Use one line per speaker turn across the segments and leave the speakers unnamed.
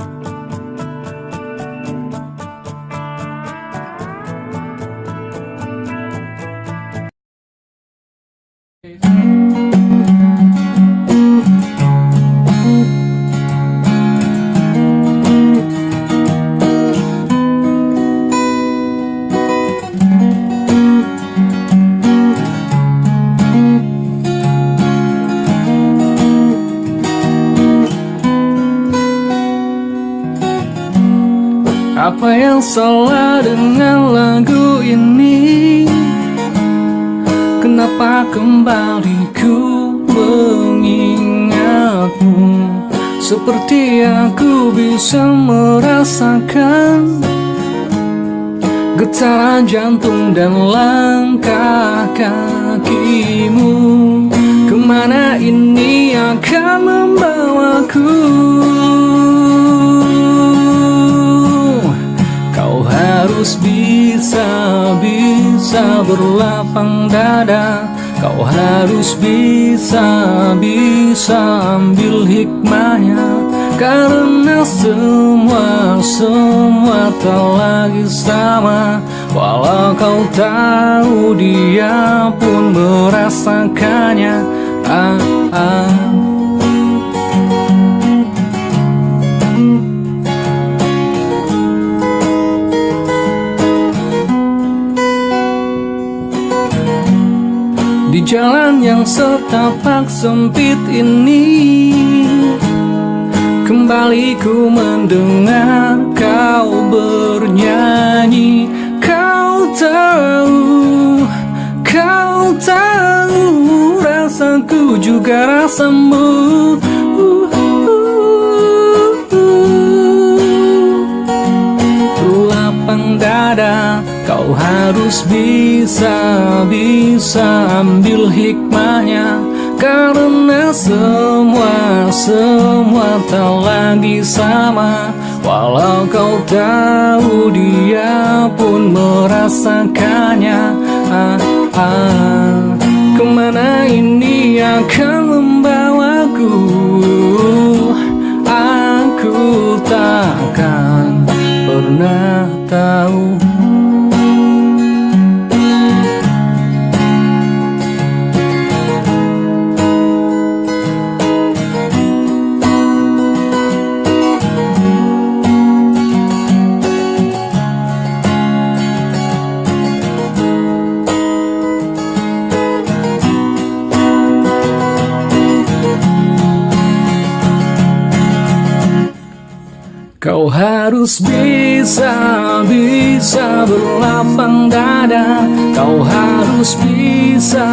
Bye. Apa yang salah dengan lagu ini? Kenapa kembali ku mengingatmu? Seperti aku bisa merasakan Getaran jantung dan langkah kakimu. Ke mana ini akan membawaku bisa berlapang dada. Kau harus bisa, bisa ambil hikmahnya. Karena semua, semua tak lagi sama. Walau kau tahu dia pun merasakannya. Ah, ah. Jalan yang setapak sempit ini. Kembali ku mendengar kau bernyanyi. Kau tahu, kau tahu Rasaku juga rasamu harus bisa, bisa ambil hikmahnya. Karena semua, semua tak lagi sama. Walau kau tahu dia pun merasakannya. Ah, ah. Ke mana ini akan membawaku Kau harus bisa, bisa berlapang dada Kau harus bisa,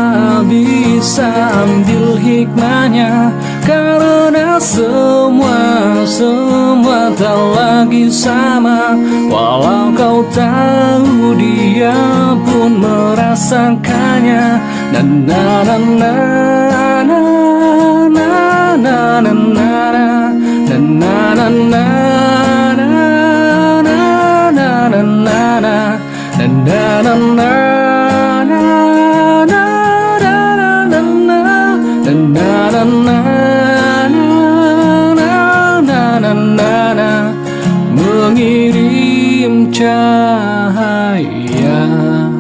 bisa ambil hikmahnya Karena semua, semua tak lagi sama Walau kau tahu dia pun merasakannya Na na na na na na na na na na na na na na na na na na na na na na na na na na na na na na na mưa. nghi rim cha mengirim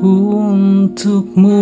untuk mu